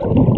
you.